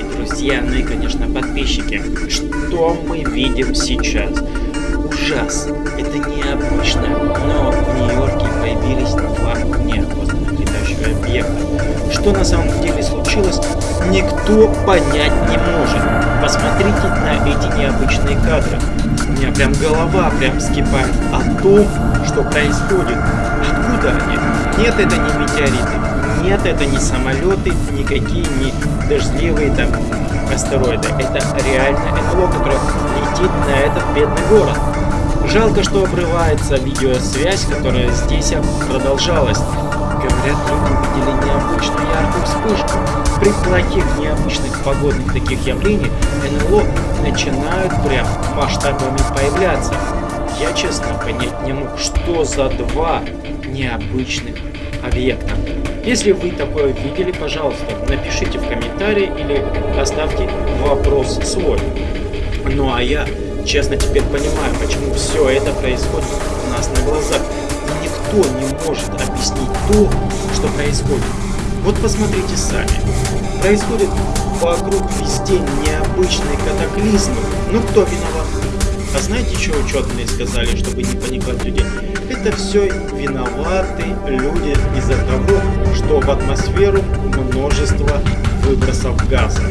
Дорогие друзья, ну и, конечно, подписчики. Что мы видим сейчас? Ужас. Это необычно, но в Нью-Йорке появились два неопознанных летающих объекта. Что на самом деле случилось, никто понять не может. Посмотрите на эти необычные кадры. У меня прям голова прям вскипает о том, что происходит. Откуда они? Нет, это не метеориты. Нет, это не самолеты, никакие не дождливые там астероиды. Это реально НЛО, которое летит на этот бедный город. Жалко, что обрывается видеосвязь, которая здесь продолжалась. Говорят, люди видели необычную яркую вспышку. При плохих необычных погодных таких явлениях НЛО начинают прям масштабами появляться. Я честно понять не мог, что за два необычных объекта. Если вы такое видели, пожалуйста, напишите в комментарии или оставьте вопрос свой. Ну а я, честно, теперь понимаю, почему все это происходит у нас на глазах. И никто не может объяснить то, что происходит. Вот посмотрите сами. Происходит вокруг везде необычные катаклизмы. Ну кто виноват? А знаете, что ученые сказали, чтобы не паниковать людей? Это все виноваты люди из-за того, что в атмосферу множество выбросов газа.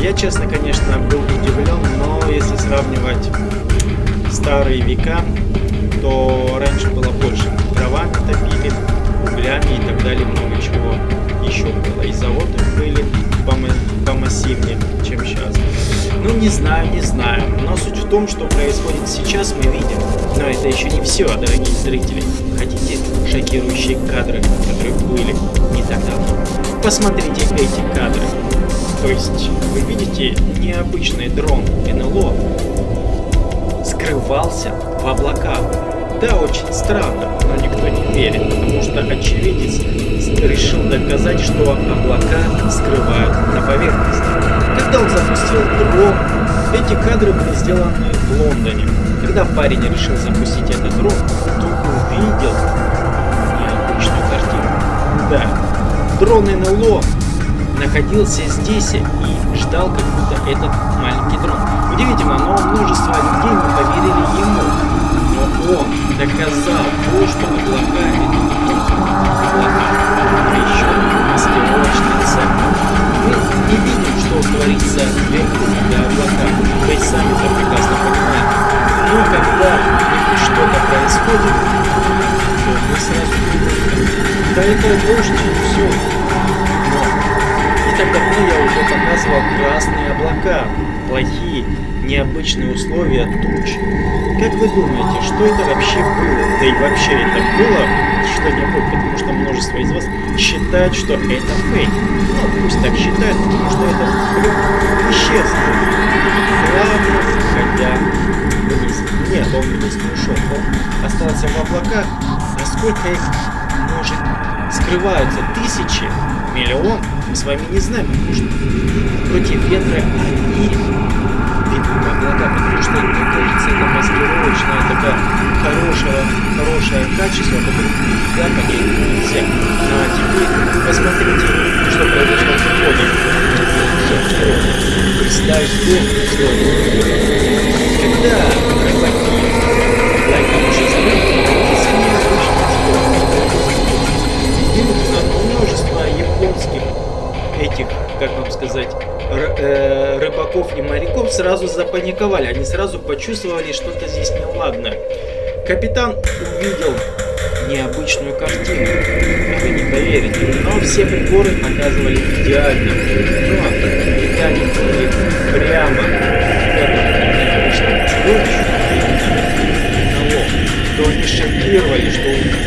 Я, честно, конечно, был удивлен, но если сравнивать старые века, то раньше было больше. Дровами топили, углями и так далее, много чего еще было. И заводы были помассивнее, чем сейчас. Ну, не знаю, не знаю. Но суть в том, что происходит сейчас, мы видим. Но это еще не все, дорогие зрители. Хотите шокирующие кадры, которые были не так давно? Посмотрите эти кадры. То есть, вы видите необычный дрон НЛО скрывался в облаках. Да, очень странно, но никто не верит, потому что очевидец решил доказать, что облака скрывают на поверхности. Когда он запустил дрон, эти кадры были сделаны в Лондоне. Когда парень решил запустить этот дрон, то увидел необычную картину. Да, дрон НЛО находился здесь и ждал как будто этот маленький дрон. Удивительно, но множество людей не поверили ему. Но он доказал то, что облака это не только облака, а еще маскировочный центр. Мы не видим, что творится вверху, когда облака. Вы сами это прекрасно понимаете. Но когда что-то происходит, то мы сразу видим, да это дождь, все, так давно я уже показывал красные облака, плохие, необычные условия туч. Как вы думаете, что это вообще было? Да и вообще это было что-нибудь, потому что множество из вас считает, что это фейк. Ну, пусть так считают, потому что это вдруг исчез. Плавно, хотя вниз. Нет, он вниз не ушел, он остался в облаках. А сколько их может скрываются? Тысячи? Миллион? мы с вами не знаем, потому что против ветра они бегут облака, потому что, мне кажется, это маскировочная такая хорошая, хорошее качество, которое никогда понять нельзя. А теперь посмотрите, что произошло в футболе. Представь что когда рыбаки, рыбаки уже обычные множество японских этих, как вам сказать, рыбаков и моряков сразу запаниковали. Они сразу почувствовали что-то здесь неладное. Капитан увидел необычную картину. Вы не поверите. Но все приборы показывали идеально. Но когда они были прямо то они шокировали, что у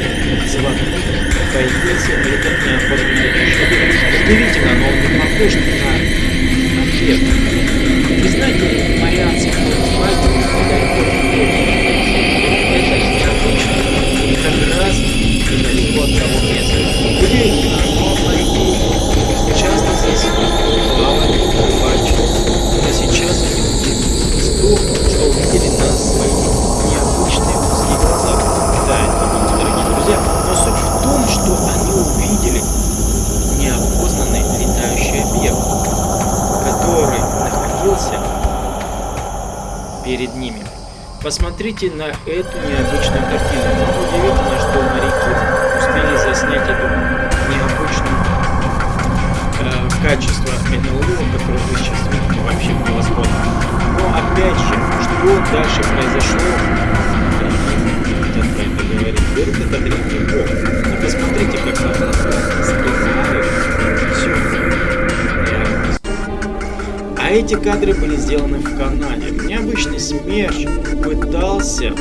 появился этот неоформленный Удивительно, но он не похож на ответ. Вы знаете, марианцы называют находился перед ними. Посмотрите на эту необычную картину. Но удивительно, что моряки успели заснять эту необычную э, качество НЛО, которое вы сейчас видите, вообще превосходно. Но опять же, что дальше произошло? Эти кадры были сделаны в Канаде. Необычный смерч пытался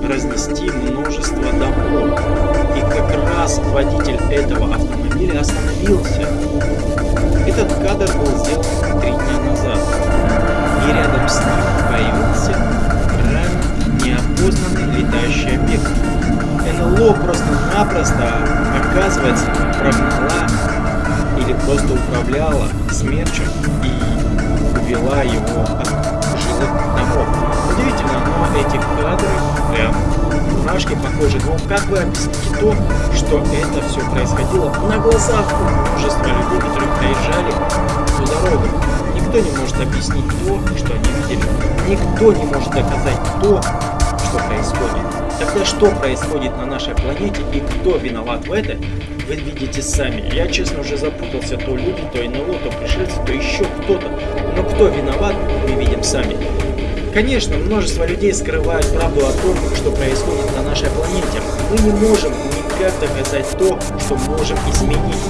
разнести множество домов. И как раз водитель этого автомобиля остановился. Этот кадр был сделан три дня назад. И рядом с ним мурашки похожи. Но как вы объясните то, что это все происходило на глазах у множества людей, которые проезжали эту дорогу? Никто не может объяснить то, что они видели. Никто не может доказать то, что происходит. Тогда что происходит на нашей планете и кто виноват в этом, вы видите сами. Я, честно, уже запутался. То люди, то НЛО, то пришельцы, то еще кто-то. Но кто виноват, мы видим сами. Конечно, множество людей скрывают правду о том, что происходит. Мы не можем никак доказать то, что можем изменить.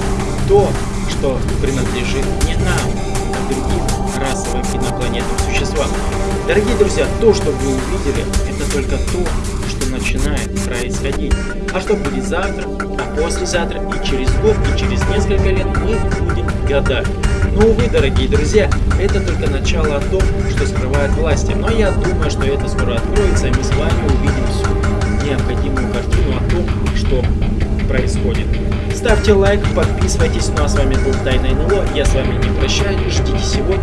То, что принадлежит не нам, а другим расовым инопланетным существам. Дорогие друзья, то, что вы увидели, это только то, что начинает происходить. А что будет завтра, а послезавтра, и через год, и через несколько лет мы будем гадать. Но, увы, дорогие друзья, это только начало о том, что скрывает власти. Но я думаю, что это скоро откроется, и мы с вами увидим всю необходимую картину о том, что происходит. Ставьте лайк, подписывайтесь. Ну а с вами был Тайна НЛО. Я с вами не прощаюсь. Ждите сегодня